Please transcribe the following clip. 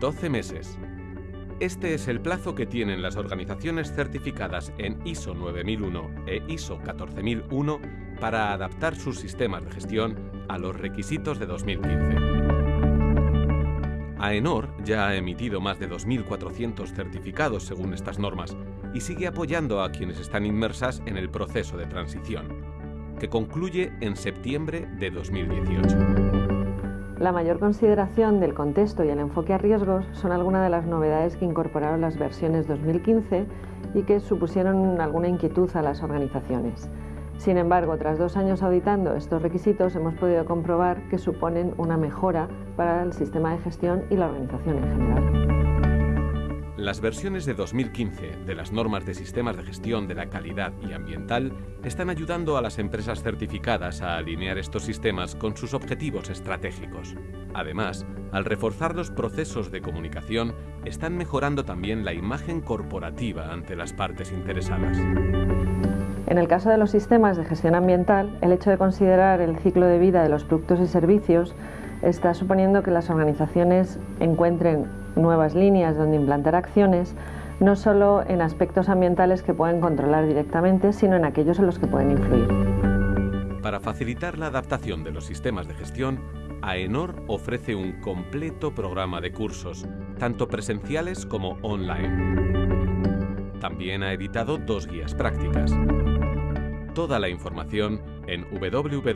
12 meses. Este es el plazo que tienen las organizaciones certificadas en ISO 9001 e ISO 14001 para adaptar sus sistemas de gestión a los requisitos de 2015. AENOR ya ha emitido más de 2.400 certificados según estas normas y sigue apoyando a quienes están inmersas en el proceso de transición, que concluye en septiembre de 2018. La mayor consideración del contexto y el enfoque a riesgos son algunas de las novedades que incorporaron las versiones 2015 y que supusieron alguna inquietud a las organizaciones. Sin embargo, tras dos años auditando estos requisitos, hemos podido comprobar que suponen una mejora para el sistema de gestión y la organización en general. Las versiones de 2015 de las normas de sistemas de gestión de la calidad y ambiental están ayudando a las empresas certificadas a alinear estos sistemas con sus objetivos estratégicos. Además, al reforzar los procesos de comunicación, están mejorando también la imagen corporativa ante las partes interesadas. En el caso de los sistemas de gestión ambiental, el hecho de considerar el ciclo de vida de los productos y servicios está suponiendo que las organizaciones encuentren nuevas líneas donde implantar acciones, no solo en aspectos ambientales que pueden controlar directamente, sino en aquellos en los que pueden influir. Para facilitar la adaptación de los sistemas de gestión, AENOR ofrece un completo programa de cursos, tanto presenciales como online. También ha editado dos guías prácticas toda la información en www.aenor.com.